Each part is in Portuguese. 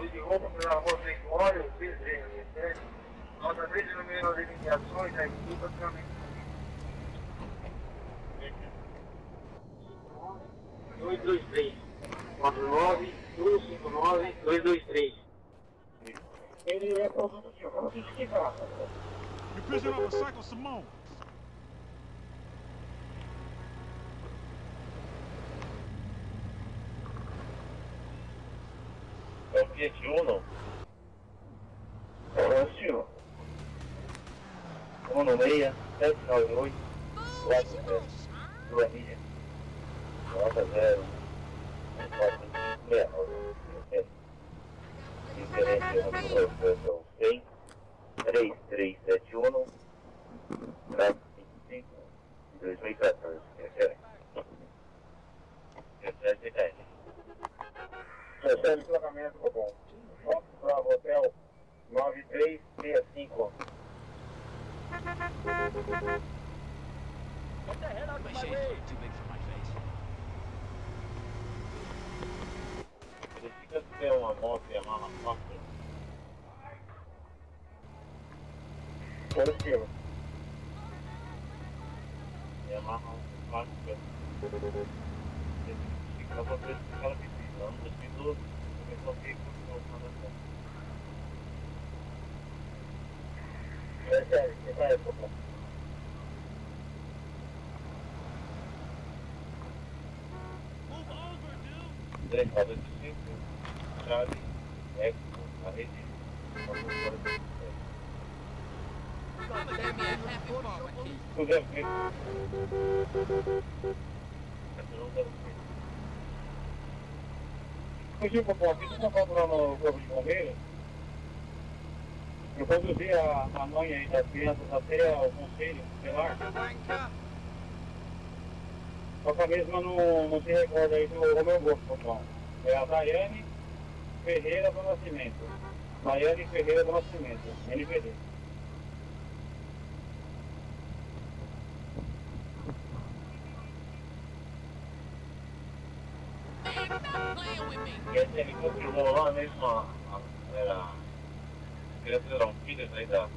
Foi de roubo pela rua Gregório, PZM, nota 3 de número de ligações da equipe relacionamento com vítimas. 223 49 159 223 Ele é produto de roubo de que trata? You're pissing off a cycle, Simone. É o Fiat Uno. É o senhor. Uno meia, sete nove oito, quatro zero, duas milhas, nota zero, quatro meia nove, diferente do meu 100, 3371, traço 25, 2014, referência. Referência 10. Recebe pagamento, tá bom. Foto para o hotel 9365. My shade's too big for my face. Verifica se tem uma moto Yamaha Factor. Positivo. Yamaha Factor. Verifica pra ver se o cara me. Ano 2012, começou a vir com o comando. É sério, que vai época. É. Fugiu para o aqui, você está procurando o corpo de bombeiro? Eu conduzi a, a mãe aí das crianças até o conselho, lá. Só que a mesma não, não se recorda aí do Romeu Gosto, pessoal. É a Daiane Ferreira do Nascimento. Daiane Ferreira do Nascimento, NPD. E ele confirmou lá mesmo, a, a, era. As crianças eram filhas aí da.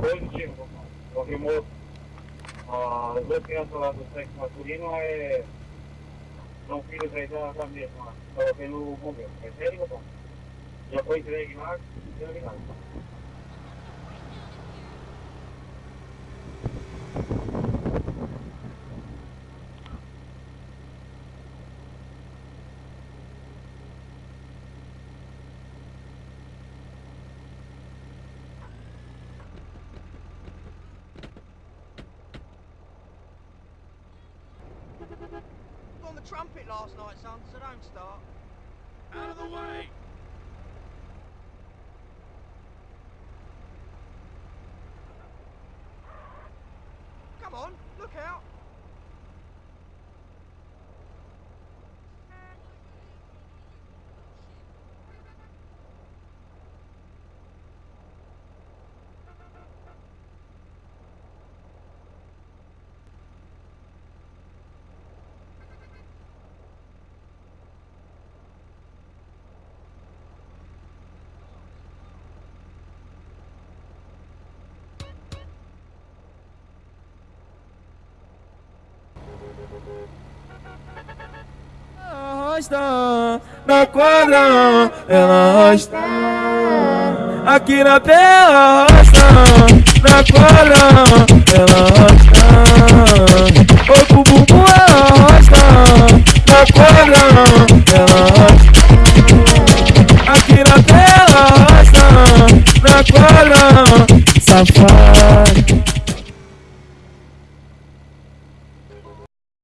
Positivo. Confirmou. As duas crianças lá do sexo masculino é. São filhos aí da, da mesma. Estava vendo o bombeiro. É sério, pessoal? Já foi entregue lá, entregue lá. on trumpet last night, son, so don't start. Out of the way! Come on, look out. Arrasta na quadra, ela arrasta. Aqui na terra arrasta na quadra, ela arrasta. o pro bumbum, ela arrasta na quadra, ela arrasta. Aqui na terra arrasta na quadra, safado.